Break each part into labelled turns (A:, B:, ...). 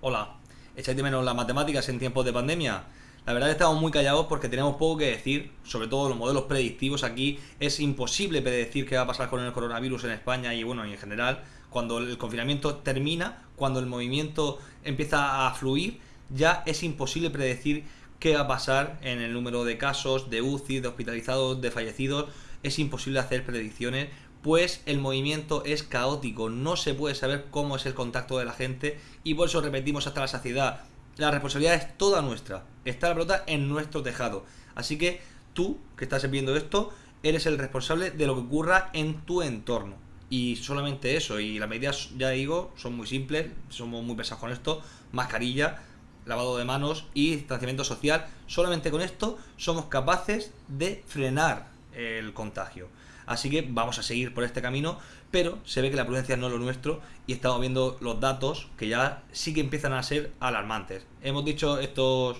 A: Hola, ¿echáis de menos las matemáticas en tiempos de pandemia? La verdad estamos muy callados porque tenemos poco que decir, sobre todo los modelos predictivos aquí. Es imposible predecir qué va a pasar con el coronavirus en España y bueno, en general, cuando el confinamiento termina, cuando el movimiento empieza a fluir, ya es imposible predecir qué va a pasar en el número de casos, de UCI, de hospitalizados, de fallecidos. Es imposible hacer predicciones pues el movimiento es caótico, no se puede saber cómo es el contacto de la gente y por eso repetimos hasta la saciedad. La responsabilidad es toda nuestra, está la pelota en nuestro tejado. Así que tú, que estás viendo esto, eres el responsable de lo que ocurra en tu entorno. Y solamente eso, y las medidas, ya digo, son muy simples, somos muy pesados con esto, mascarilla, lavado de manos y distanciamiento social. Solamente con esto somos capaces de frenar el contagio. Así que vamos a seguir por este camino, pero se ve que la prudencia no es lo nuestro y estamos viendo los datos que ya sí que empiezan a ser alarmantes. Hemos dicho estos,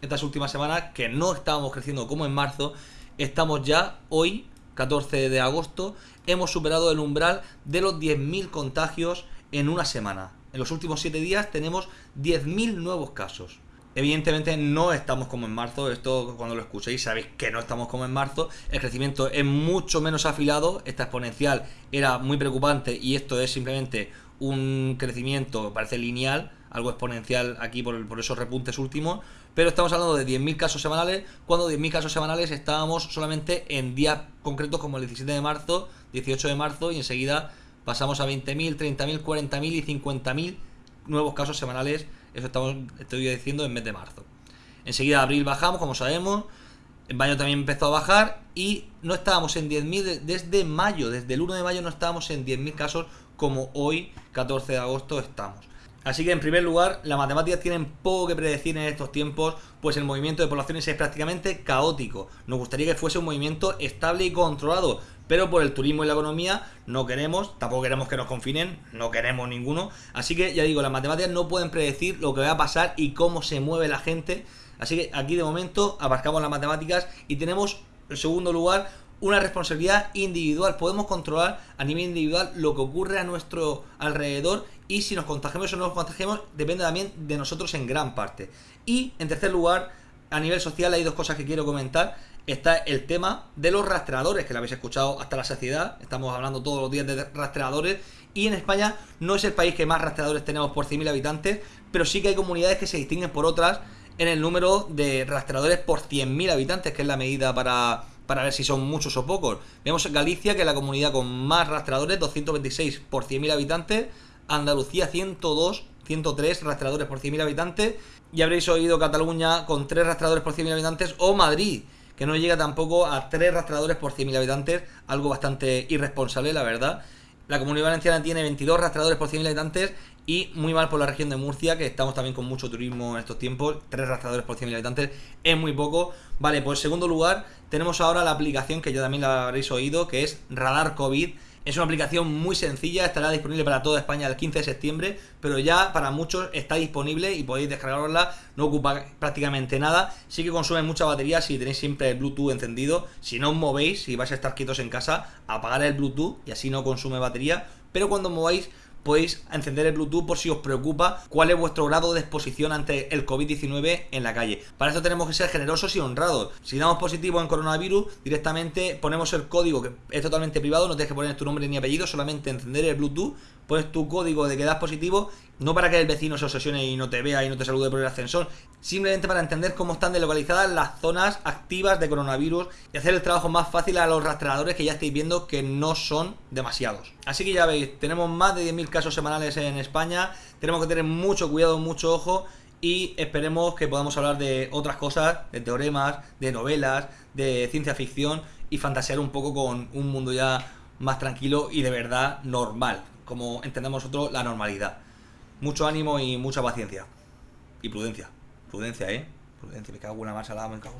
A: estas últimas semanas que no estábamos creciendo como en marzo, estamos ya hoy, 14 de agosto, hemos superado el umbral de los 10.000 contagios en una semana. En los últimos 7 días tenemos 10.000 nuevos casos. Evidentemente no estamos como en marzo, esto cuando lo escuchéis sabéis que no estamos como en marzo, el crecimiento es mucho menos afilado, esta exponencial era muy preocupante y esto es simplemente un crecimiento, parece lineal, algo exponencial aquí por, por esos repuntes últimos, pero estamos hablando de 10.000 casos semanales, cuando 10.000 casos semanales estábamos solamente en días concretos como el 17 de marzo, 18 de marzo y enseguida pasamos a 20.000, 30.000, 40.000 y 50.000 nuevos casos semanales eso estamos, estoy diciendo en mes de marzo. Enseguida abril bajamos, como sabemos. En mayo también empezó a bajar y no estábamos en 10.000 desde mayo, desde el 1 de mayo no estábamos en 10.000 casos como hoy, 14 de agosto, estamos. Así que en primer lugar, las matemáticas tienen poco que predecir en estos tiempos, pues el movimiento de poblaciones es prácticamente caótico. Nos gustaría que fuese un movimiento estable y controlado, pero por el turismo y la economía no queremos, tampoco queremos que nos confinen, no queremos ninguno. Así que ya digo, las matemáticas no pueden predecir lo que va a pasar y cómo se mueve la gente. Así que aquí de momento abarcamos las matemáticas y tenemos, en segundo lugar, una responsabilidad individual. Podemos controlar a nivel individual lo que ocurre a nuestro alrededor y si nos contagiamos o no nos contagiamos depende también de nosotros en gran parte. Y en tercer lugar, a nivel social hay dos cosas que quiero comentar está el tema de los rastreadores, que lo habéis escuchado hasta la saciedad, estamos hablando todos los días de rastreadores, y en España no es el país que más rastreadores tenemos por 100.000 habitantes, pero sí que hay comunidades que se distinguen por otras en el número de rastreadores por 100.000 habitantes, que es la medida para, para ver si son muchos o pocos. Vemos Galicia, que es la comunidad con más rastreadores, 226 por 100.000 habitantes, Andalucía 102, 103 rastreadores por 100.000 habitantes, y habréis oído Cataluña con 3 rastreadores por 100.000 habitantes, o Madrid, que no llega tampoco a 3 rastreadores por 100.000 habitantes, algo bastante irresponsable, la verdad. La Comunidad Valenciana tiene 22 rastreadores por 100.000 habitantes y muy mal por la región de Murcia, que estamos también con mucho turismo en estos tiempos. 3 rastreadores por 100.000 habitantes es muy poco. Vale, pues en segundo lugar tenemos ahora la aplicación que ya también la habréis oído, que es Radar COVID es una aplicación muy sencilla, estará disponible para toda España el 15 de septiembre, pero ya para muchos está disponible y podéis descargarla, no ocupa prácticamente nada. Sí que consume mucha batería si tenéis siempre el Bluetooth encendido. Si no os movéis, si vais a estar quietos en casa, apagar el Bluetooth y así no consume batería. Pero cuando mováis podéis encender el Bluetooth por si os preocupa cuál es vuestro grado de exposición ante el COVID-19 en la calle. Para eso tenemos que ser generosos y honrados. Si damos positivo en coronavirus, directamente ponemos el código que es totalmente privado, no tienes que poner tu nombre ni apellido, solamente encender el Bluetooth, pones tu código de que das positivo, no para que el vecino se obsesione y no te vea y no te salude por el ascensor, simplemente para entender cómo están delocalizadas las zonas activas de coronavirus y hacer el trabajo más fácil a los rastreadores que ya estáis viendo que no son demasiados. Así que ya veis, tenemos más de 10.000 casos semanales en España, tenemos que tener mucho cuidado, mucho ojo y esperemos que podamos hablar de otras cosas, de teoremas, de novelas, de ciencia ficción y fantasear un poco con un mundo ya más tranquilo y de verdad normal, como entendemos nosotros la normalidad. Mucho ánimo y mucha paciencia. Y prudencia. Prudencia, ¿eh? Prudencia, me cago en una más me cago